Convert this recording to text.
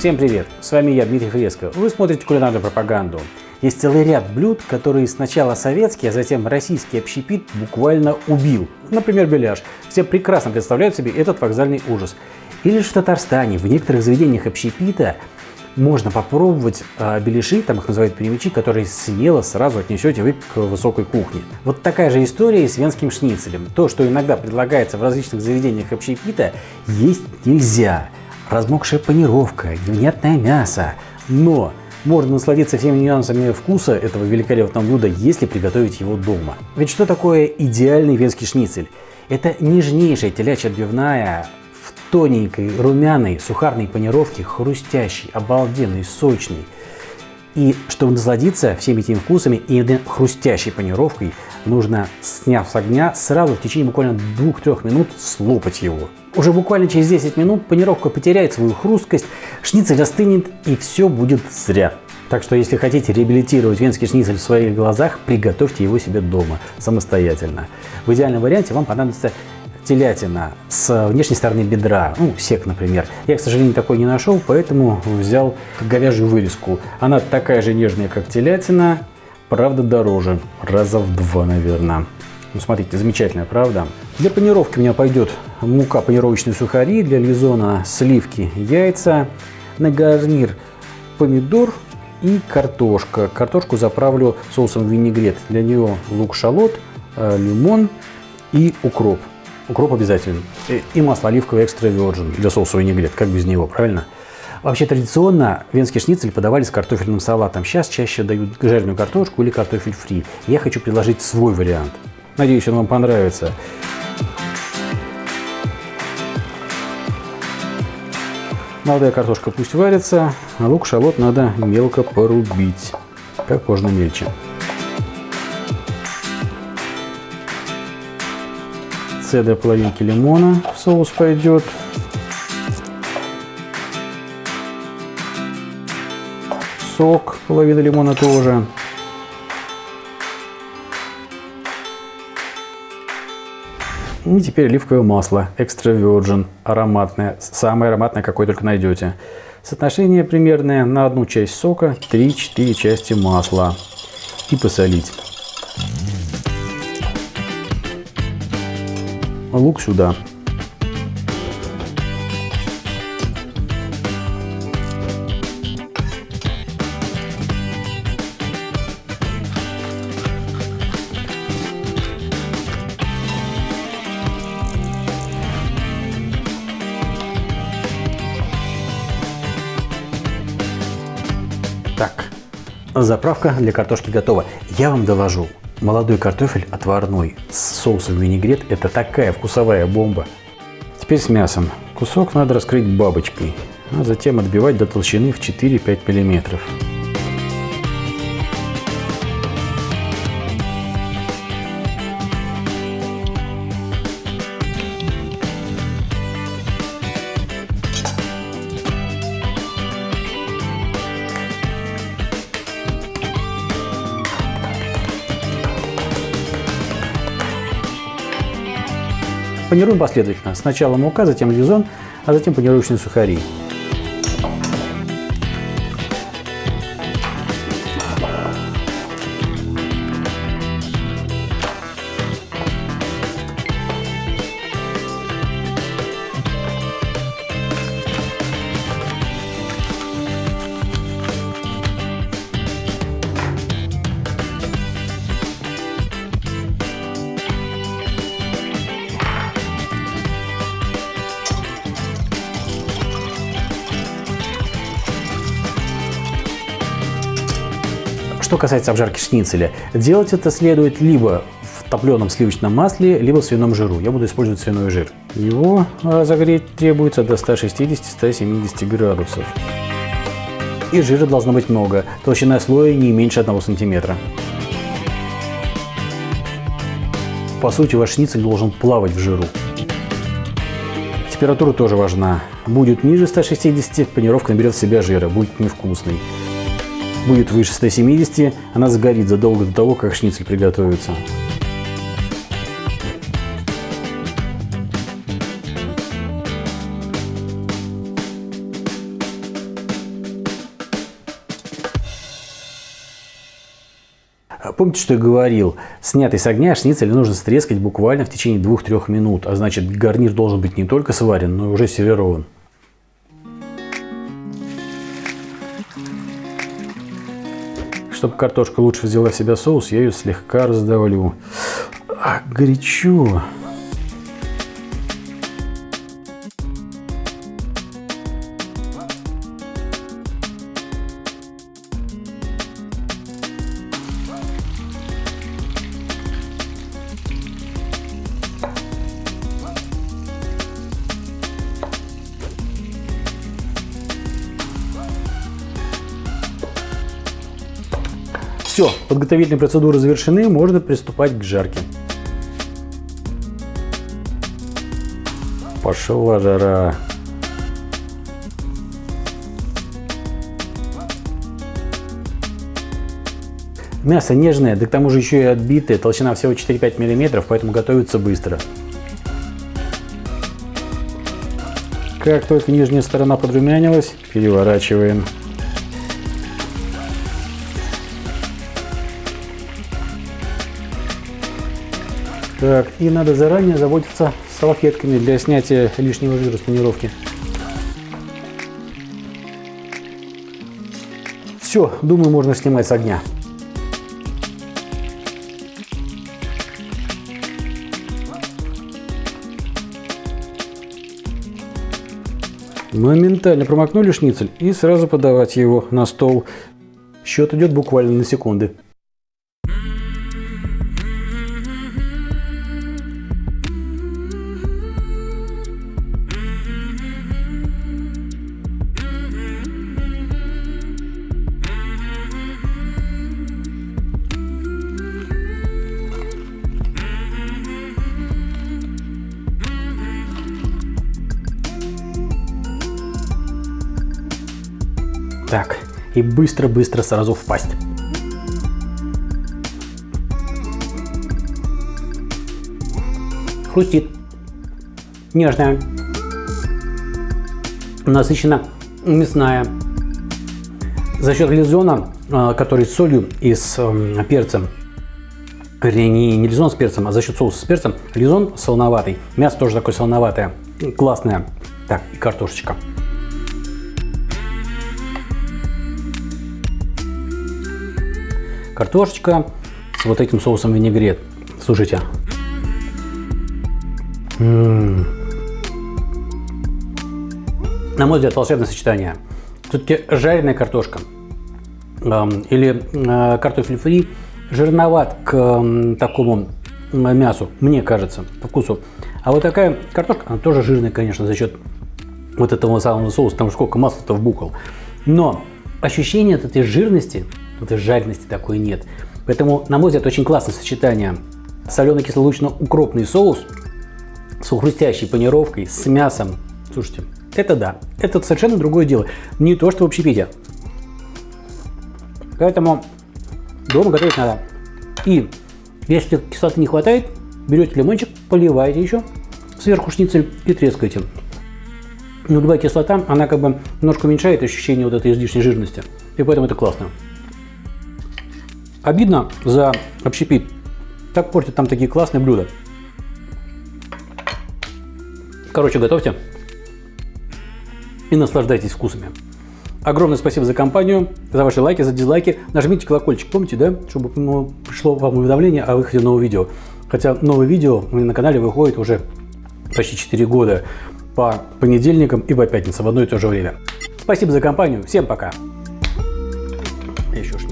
Всем привет! С вами я, Дмитрий Фреско. Вы смотрите кулинарную пропаганду. Есть целый ряд блюд, которые сначала советский, а затем российский общепит буквально убил. Например, беляш. Все прекрасно представляют себе этот вокзальный ужас. Или же в Татарстане, в некоторых заведениях общепита можно попробовать э, беляши, там их называют перемечи, которые смело сразу отнесете вы к высокой кухне. Вот такая же история и с венским шницелем. То, что иногда предлагается в различных заведениях общепита, есть нельзя. Размокшая панировка, невнятное мясо. Но можно насладиться всеми нюансами вкуса этого великолепного блюда, если приготовить его дома. Ведь что такое идеальный венский шницель? Это нежнейшая телячья отбивная, тоненькой, румяной, сухарной панировки, хрустящий, обалденный, сочный. И чтобы насладиться всеми этими вкусами и хрустящей панировкой, нужно, сняв с огня, сразу в течение буквально 2-3 минут слопать его. Уже буквально через 10 минут панировка потеряет свою хрусткость, шницель остынет и все будет зря. Так что если хотите реабилитировать венский шницель в своих глазах, приготовьте его себе дома самостоятельно. В идеальном варианте вам понадобится телятина с внешней стороны бедра, ну, сек, например. Я, к сожалению, такой не нашел, поэтому взял говяжью вырезку. Она такая же нежная, как телятина, правда дороже, раза в два, наверное. Ну, смотрите, замечательная, правда? Для панировки у меня пойдет мука, панировочные сухари, для лизона сливки, яйца, на гарнир помидор и картошка. Картошку заправлю соусом винегрет. Для нее лук-шалот, э, лимон и укроп. Укроп обязательно. И масло оливковое экстра virgin для соуса винегрет. Как без него, правильно? Вообще традиционно венский шницель подавали с картофельным салатом. Сейчас чаще дают жареную картошку или картофель фри. Я хочу предложить свой вариант. Надеюсь, он вам понравится. Молодая картошка пусть варится, а лук, шалот надо мелко порубить, как можно мельче. Цедра половинки лимона в соус пойдет. Сок половина лимона тоже. И теперь оливковое масло, экстра virgin, ароматное, самое ароматное, какое только найдете. Соотношение примерное на одну часть сока, 3-4 части масла. И посолить. Лук сюда. Так, заправка для картошки готова. Я вам доложу, Молодой картофель отварной с соусом винегрет – это такая вкусовая бомба. Теперь с мясом. Кусок надо раскрыть бабочкой, а затем отбивать до толщины в 4-5 миллиметров. Панируем последовательно. Сначала мука, затем лизон, а затем панировочные сухари. Что касается обжарки шницеля, делать это следует либо в топленом сливочном масле, либо в свином жиру. Я буду использовать свиной жир. Его разогреть требуется до 160-170 градусов. И жира должно быть много, толщина слоя не меньше 1 сантиметра. По сути, ваш шницель должен плавать в жиру. Температура тоже важна. Будет ниже 160, панировка наберет в себя жира, будет невкусный будет выше 170, она загорит задолго до того, как шницель приготовится. Помните, что я говорил? Снятый с огня шницель нужно стрескать буквально в течение 2-3 минут, а значит гарнир должен быть не только сварен, но и уже сервирован. Чтобы картошка лучше взяла в себя соус, я ее слегка раздавлю. А, горячо. Все, подготовительные процедуры завершены, можно приступать к жарке. Пошла жара. Мясо нежное, да к тому же еще и отбитое, толщина всего 4-5 мм, поэтому готовится быстро. Как только нижняя сторона подрумянилась, переворачиваем. Так, и надо заранее заботиться салфетками для снятия лишнего жира с панировки. Все, думаю, можно снимать с огня. Моментально промокнули шницель и сразу подавать его на стол. Счет идет буквально на секунды. И быстро-быстро сразу в пасть. Хрустит. Нежная. Насыщенно мясная. За счет лизона, а, который с солью и с перцем, вернее, не лизон с перцем, а за счет соуса с перцем, лизон солоноватый. Мясо тоже такое солоноватое, классное. Так, и картошечка. Картошечка с вот этим соусом винегрет. Слушайте. М -м -м. На мой взгляд, волшебное сочетание. Все-таки жареная картошка э, или э, картофель фри жирноват к э, такому мясу, мне кажется, по вкусу. А вот такая картошка, она тоже жирная, конечно, за счет вот этого самого соуса, там сколько масла-то вбухал. Но ощущение от этой жирности вот этой жарености такой нет. Поэтому, на мой взгляд, очень классное сочетание соленый-кислолучно-укропный соус с хрустящей панировкой, с мясом. Слушайте, это да, это совершенно другое дело. Не то, что в общепите. Поэтому дома готовить надо. И если кислоты не хватает, берете лимончик, поливаете еще сверху шницель и трескаете. Нулевая кислота, она как бы немножко уменьшает ощущение вот этой излишней жирности. И поэтому это классно. Обидно за общепит. Так портят там такие классные блюда. Короче, готовьте и наслаждайтесь вкусами. Огромное спасибо за компанию, за ваши лайки, за дизлайки. Нажмите колокольчик, помните, да? Чтобы ну, пришло вам уведомление о выходе нового видео. Хотя новое видео у меня на канале выходит уже почти 4 года по понедельникам и по пятницам в одно и то же время. Спасибо за компанию, всем пока! Еще шницеля.